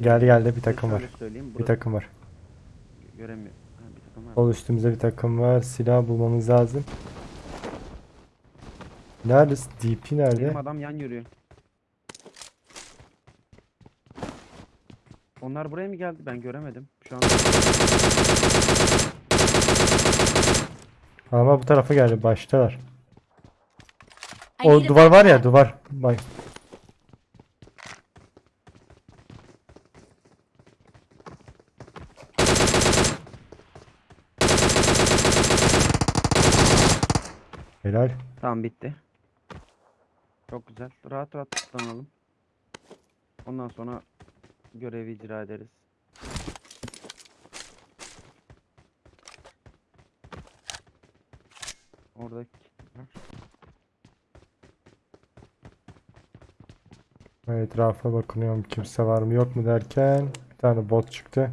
Geldi geldi bir takım var. Bir takım var. Göremiyor. Ha, bir takım var. Sol üstümüzde bir takım var. Silah bulmamız lazım. Neredesin? DP nerede? Benim adam yan yürüyor. Onlar buraya mı geldi? Ben göremedim. Şu an Ama bu tarafa geldi. Baştalar. O duvar var ya duvar. Bak. Helal. tamam bitti. Çok güzel. Rahat rahat tutanalım. Ondan sonra görevi icra ederiz. Orada. Etrafa bakınıyorum kimse var mı yok mu derken bir tane bot çıktı.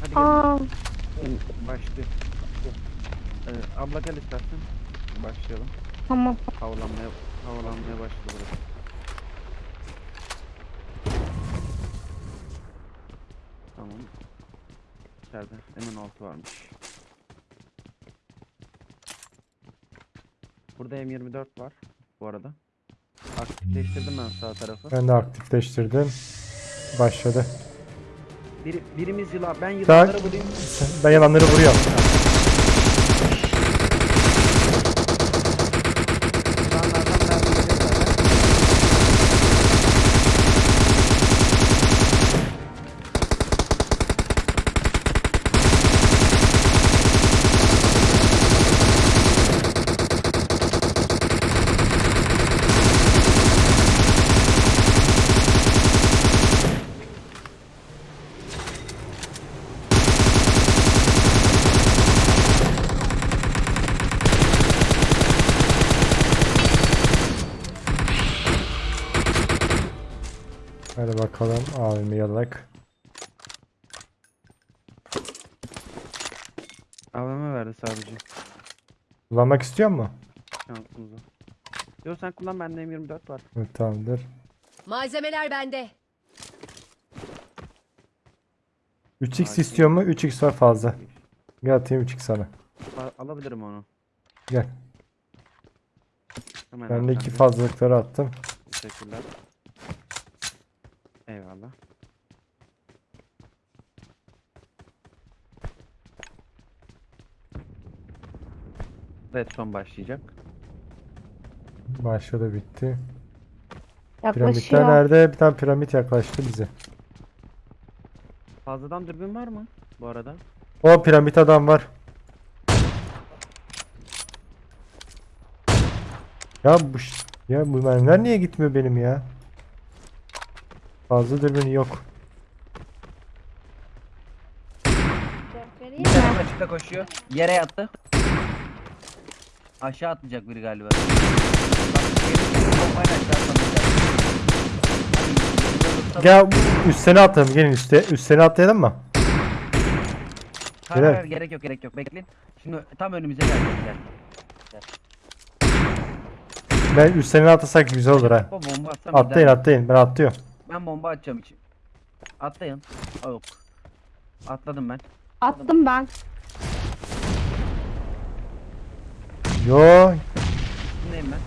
Hadi gelin. Aa, Başlıyor. Ee, abla gel istersen. Başlayalım. Tamam. Havalanmaya, havalanmaya başladı burası. Tamam. İçeride M16 varmış. Burada M24 var bu arada. Aktifleştirdim ben sağ tarafı. Ben de aktifleştirdim. Başladı. Biri, birimiz yılan, ben yılanları vurayım. Ben yalanları vuruyorum. Yılanlardan mermi gelir zaten. Hadi bakalım abimi yalak. AVM verdi sadece Kullanmak istiyor mu? şansımıza. Yok sen kullan bende M24 var. Evet, tamamdır. Malzemeler bende. 3x Sakin. istiyor mu? 3x var fazla. Gel atayım 3x sana. A- alabilirim onu. Gel. Hemen Ben de iki fazlalıkları attım. Teşekkürler. Eyvallah. Red son başlayacak. Başladı bitti. Piramitler Yaklaşıyor. nerede? Bir tane piramit yaklaştı bize. Fazladan dürbün var mı bu arada? O piramit adam var. Ya bu ş- ya bu mermiler niye gitmiyor benim ya? Fazla dürbün yok. Bir tane açıkta koşuyor. Yere yattı. Aşağı atlayacak biri galiba. Bak, geri bombayla aşağı atlamayacak. Hadi, yanında dursa- Gel üstüne atalım. Gelin üste. Üstüne atlayalım mı? Hayır, Gel. hayır, gerek yok gerek yok bekleyin. Şimdi tam önümüze gelecek gel. Ben üstüne atlasak güzel olur ha. Bomba atsam Atlayın atlayın. Ben atlıyorum. Ben bomba atacağım için. Atlayın. Aa, Yok. Atladım ben. Attım ben. Yo Kimdeyim ben?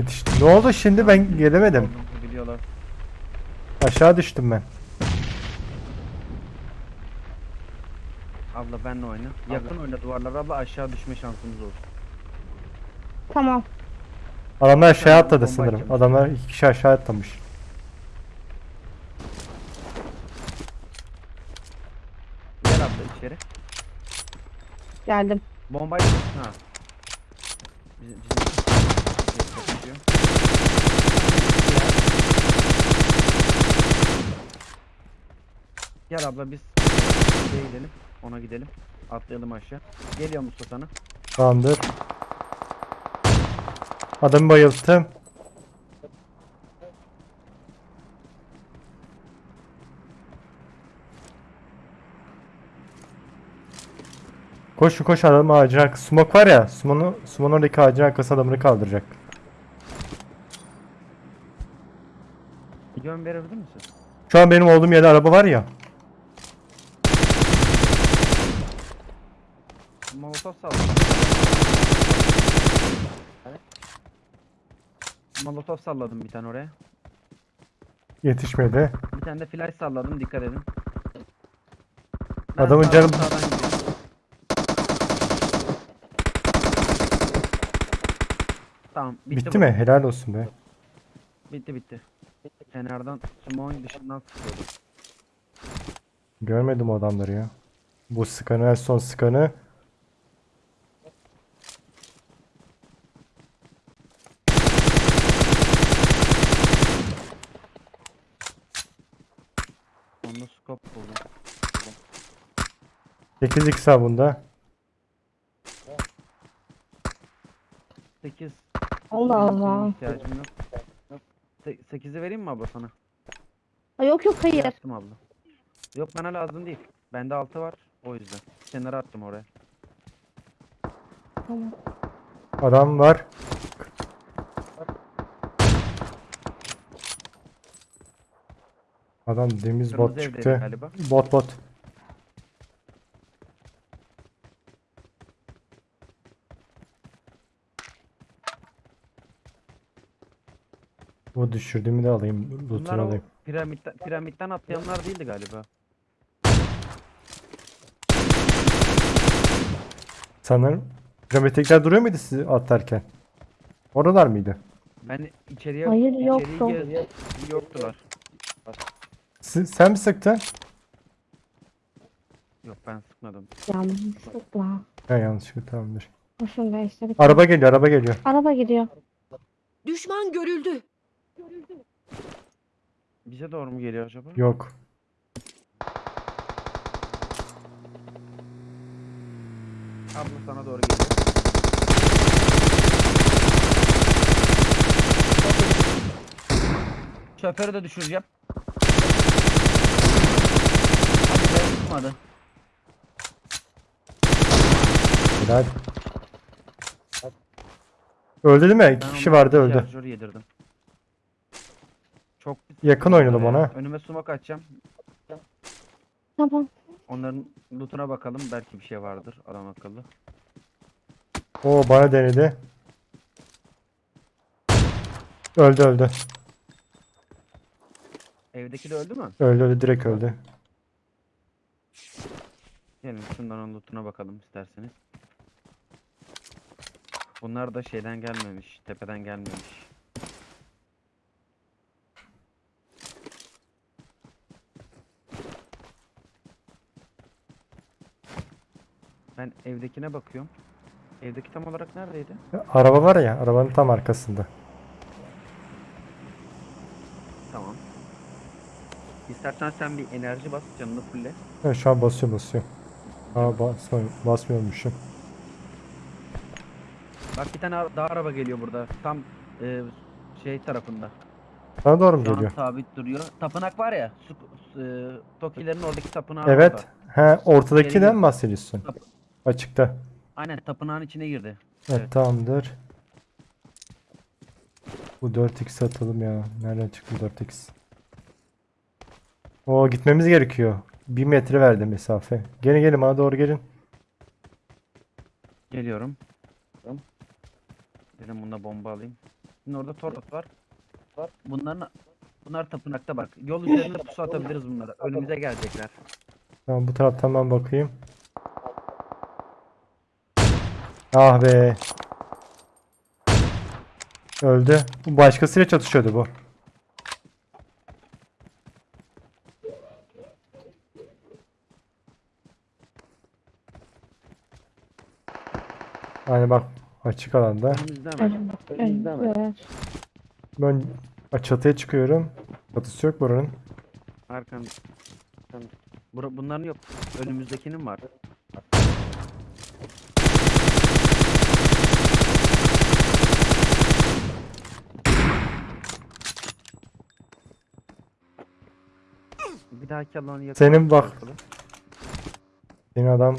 yetiştim. Ne oldu şimdi ben gelemedim. Biliyorlar. Aşağı düştüm ben. Abla benle oyna. Yakın oyna duvarlara abla aşağı düşme şansımız olsun. Tamam. Adamlar aşağı atladı sanırım. Adamlar iki kişi aşağı atlamış. Gel abla içeri. Geldim. Bombayı ha. Bizim, bizim. Gel abla biz şeye gidelim. Ona gidelim. Atlayalım aşağı. Geliyor Mustafa sana. Tamamdır. Adamı bayılttım. Koşun koş adam ağacın arkası. Smoke var ya. Smoke'un Smoke'un oradaki ağacın arkası adamını kaldıracak. Yön verebilir misin? Şu an benim olduğum yerde araba var ya. Molotof salladım. Molotof salladım bir tane oraya. Yetişmedi. Bir tane de flash salladım dikkat edin. Ben Adamın canı- sağdan gidiyorum. Tamam bitti, Bitti bu. mi? Helal olsun be. Bitti bitti. Kenardan smoke'un dışından sıkıyordu. Görmedim o adamları ya. Bu skanı en son skanı. Onda scope buldum. 8 x bunda. Allah Allah. ihtiyacım yok. 8'i vereyim mi abla sana? Ay, Yok yok hayır. Yaptım abla. Yok bana lazım değil. Bende 6 var. O yüzden. Kenara attım oraya. Tamam. Adam var. Adam demiz Kırmızı bot evdeydi çıktı. galiba. Bot bot. Bu düşürdüğümü de alayım. Bunlar Loot'unu o alayım. piramitten, piramitten atlayanlar değildi galiba. Sanırım. Piramiddekiler duruyor muydu sizi atlarken? Oralar mıydı? Ben içeriye Hayır, içeriği yoktu. gezdim. Yoktular. Si- sen mi sıktın? Yok ben sıkmadım. Yanlışlıkla. Ha yanlışlıkla tamamdır. Araba geliyor araba geliyor. Araba gidiyor. Düşman görüldü. Bize doğru mu geliyor acaba? Yok. Abla sana doğru geliyor. Şoförü de düşüreceğim. Hadi be tutmadı. Helal. Öldü değil mi? İki kişi vardı öldü. şarjör yedirdim. Çok Yakın oynadım ya. ona. Önüme smoke atacağım. Tamam. Onların lootuna bakalım. Belki bir şey vardır. Adam akıllı. Oo bana denedi. Öldü öldü. Evdeki de öldü mü? Öldü öldü direkt öldü. Gelin şunların lootuna bakalım isterseniz. Bunlar da şeyden gelmemiş. Tepeden gelmemiş. Ben evdekine bakıyorum. Evdeki tam olarak neredeydi? Araba var ya arabanın tam arkasında. Tamam. İstersen sen bir enerji bas canını fulle. Evet, şu an basıyor basıyor. Aa basmıyor, basmıyormuşum. Bak bir tane ara- daha araba geliyor burada. Tam e, şey tarafında. Sana doğru mu Şu an geliyor? sabit duruyor. Tapınak var ya. Su, su- e, Tokilerin oradaki tapınağı Evet. orada. He ortadakiden mi bahsediyorsun? Yap. Açıkta. aynen tapınağın içine girdi. Evet, Evet. tamamdır. Bu 4x atalım ya. Nereden çıktı 4x? Oo gitmemiz gerekiyor. 1 metre verdi mesafe. Gelin gelin bana doğru gelin. Geliyorum. Dedim bunda bomba alayım. Şimdi orada torot var. Var. Bunların bunlar tapınakta bak. Yol üzerinde pusu atabiliriz bunlara. Önümüze gelecekler. Tamam bu taraftan ben bakayım. Ah be. Öldü. Bu başkasıyla çatışıyordu bu. Yani bak açık alanda. Ben çatıya çıkıyorum. Çatısı yok buranın. Arkanda. Bura, bunların yok. Önümüzdekinin var. haki alanı yakaladı. Senin bak. Senin adam.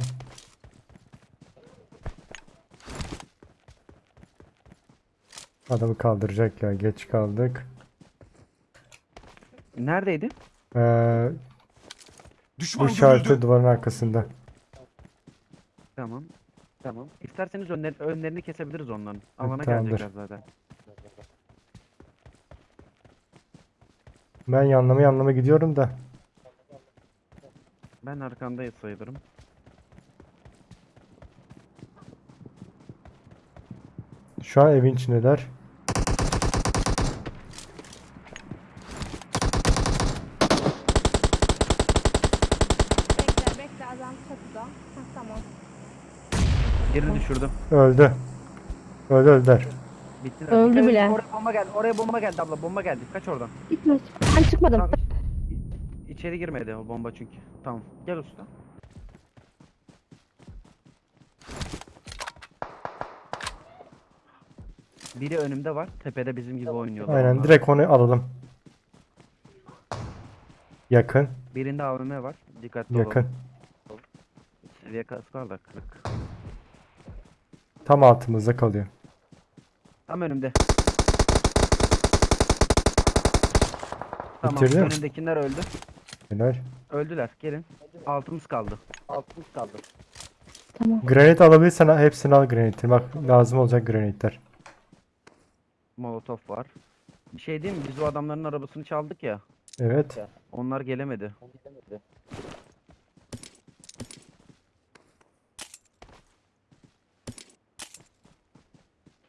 Adamı kaldıracak ya. Geç kaldık. Neredeydi? Ee, Düşman işareti duvarın arkasında. Tamam. Tamam. İsterseniz önler, önlerini kesebiliriz onların. Alana gelecekler zaten. Ben yanlama yanlama gidiyorum da. Ben arkandayız sayılırım. Şu an evin içindeler. Bekle bekle adam çatıda. Heh, tamam. Birini düşürdüm. Öldü. Öldü öldüler. Bittiler. Öldü Dikkat edin, bile. Oraya bomba geldi. Oraya bomba geldi abla. Bomba geldi. Kaç oradan. Gitme. Ben çıkmadım. Tamam. İçeri girmedi o bomba çünkü. Tamam. Gel usta. Biri önümde var. Tepede bizim gibi oynuyorlar. Aynen onlar. direkt onu alalım. Yakın. Birinde AVM var. Dikkatli Yakın. Seviye kaslar da kırık. Tam altımızda kalıyor. Tam önümde. Tamam. Bitirdin mi? Önümdekiler öldü. Helal. Öldüler. Gelin. Altımız kaldı. Altımız kaldı. Tamam. Granit alabilirsen hepsini al granitleri. Bak lazım olacak granitler. Molotof var. Bir şey diyeyim mi? Biz o adamların arabasını çaldık ya. Evet. Onlar gelemedi.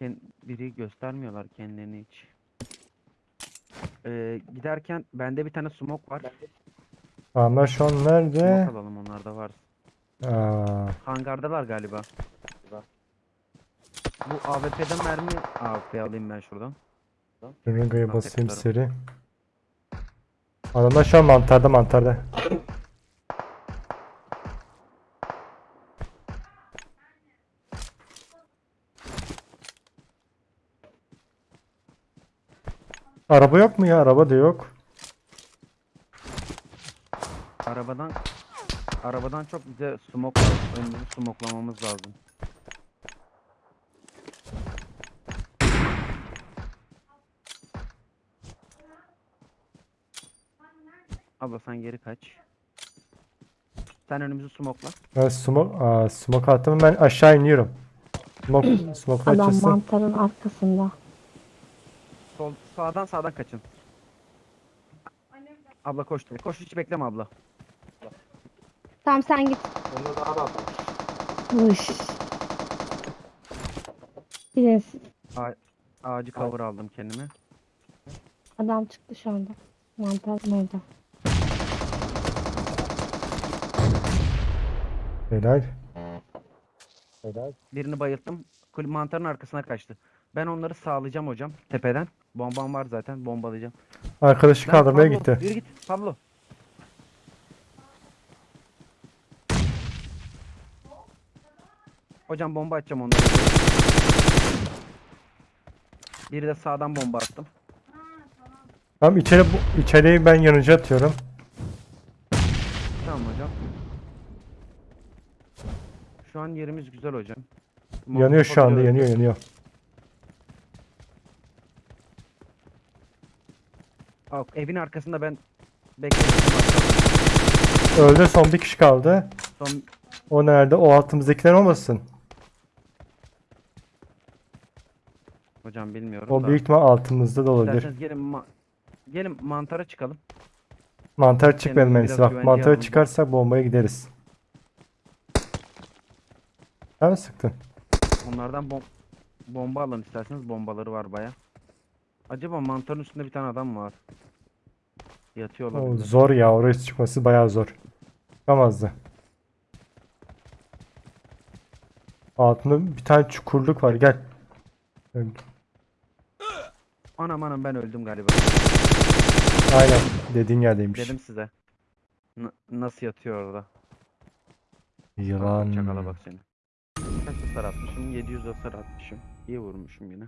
Ken- biri göstermiyorlar kendilerini hiç. Ee, giderken bende bir tane smoke var. Ama şu an nerede? Smoke alalım onlarda var. Aa, Hangardalar galiba. Bu AWP'den mermi AWP alayım ben şuradan. Bak, basayım tekrar. seri. Adamlar şu an mantarda mantarda. Araba yok mu ya? Araba da yok. Arabadan arabadan çok bize smoke. Önümüzü smoklamamız lazım. Abla sen geri kaç. Sen önümüzü smokla. Ben smoke, aa, smoke attım ben aşağı iniyorum. Smoke, smoke Adam açılsın. mantarın arkasında. Sol sağdan sağdan kaçın. Abla koştu. Koş hiç bekleme abla. Tamam sen git. Uş. Gidin siz. Ağacı cover aldım kendime. Adam çıktı şu anda. Mantarın orada. Helal. Birini bayılttım. Kul mantarın arkasına kaçtı. Ben onları sağlayacağım hocam tepeden. Bombam var zaten bombalayacağım. Arkadaşı Lan kaldırmaya Pablo, gitti. Yürü git Pablo. Hocam bomba atacağım onları. Biri de sağdan bomba attım. Tamam içeri içeriye ben yanıcı atıyorum. Tamam hocam. Şu an yerimiz güzel hocam. Yanıyor Molotof şu anda yanıyor yanıyor. Aa, evin arkasında ben bekliyorum. Öldü son bir kişi kaldı. Son O nerede? O altımızdakiler olmasın. Hocam bilmiyorum O da. büyük ihtimal altımızda da olabilir. İsterseniz gelin ma- gelin mantara çıkalım. Mantar Melis biraz bak. Mantara alalım. çıkarsak bombaya gideriz. Sen mi sıktın? Onlardan bom- bomba alın isterseniz bombaları var baya. Acaba mantarın üstünde bir tane adam var? Yatıyor O olabilir. zor ya. Oraya çıkması bayağı zor. Çıkamazdı. Altında bir tane çukurluk var. Gel. Anam anam ben öldüm galiba. Aynen. Dediğin yerdeymiş. Dedim size. N- nasıl yatıyor orada? Yılan. Çakala bak seni. Kaç hasar atmışım? 700 hasar atmışım. İyi vurmuşum yine.